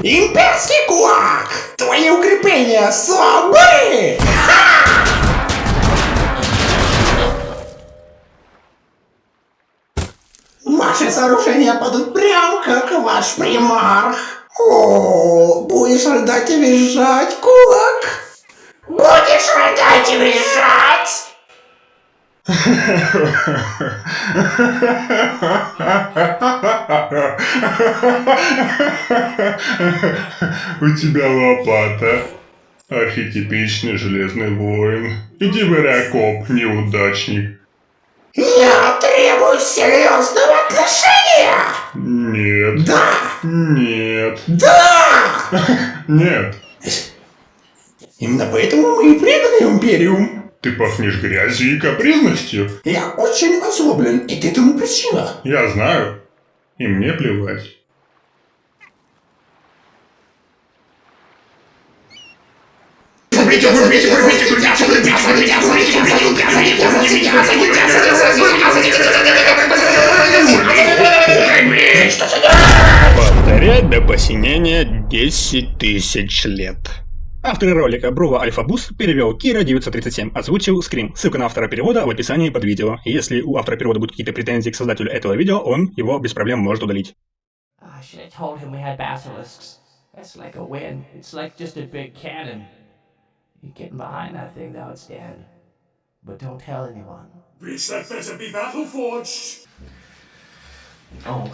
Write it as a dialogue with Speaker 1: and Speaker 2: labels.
Speaker 1: Имперский кулак! Твои укрепления слабы! Ваши сооружения падут прям как ваш примарх. О, будешь рыдать и визжать, кулак? Будешь рыдать и визжать?
Speaker 2: У тебя лопата. Архетипичный железный воин. Иди в Ариакоп, неудачник.
Speaker 1: Я требую серьезного отношения!
Speaker 2: Нет.
Speaker 1: Да!
Speaker 2: Нет.
Speaker 1: Да!
Speaker 2: Нет.
Speaker 1: Именно поэтому мы и преданы Империум.
Speaker 2: Ты пахнешь грязью и капризностью.
Speaker 1: Я очень озлоблен, и ты тому причина.
Speaker 2: Я знаю. И мне плевать.
Speaker 3: Повторять до посинения 10 тысяч лет. Автор ролика Брува Альфабус перевел Кира 937, озвучил Скрим. Ссылка на автора перевода в описании под видео. Если у автора перевода будут какие-то претензии к создателю этого видео, он его без проблем может удалить.
Speaker 4: I should have told him we had basilisks. That's like a win. It's like just a big cannon. You getting behind that thing though, it's dead. But don't tell anyone.
Speaker 5: Reach that better be battle forged.
Speaker 4: Oh,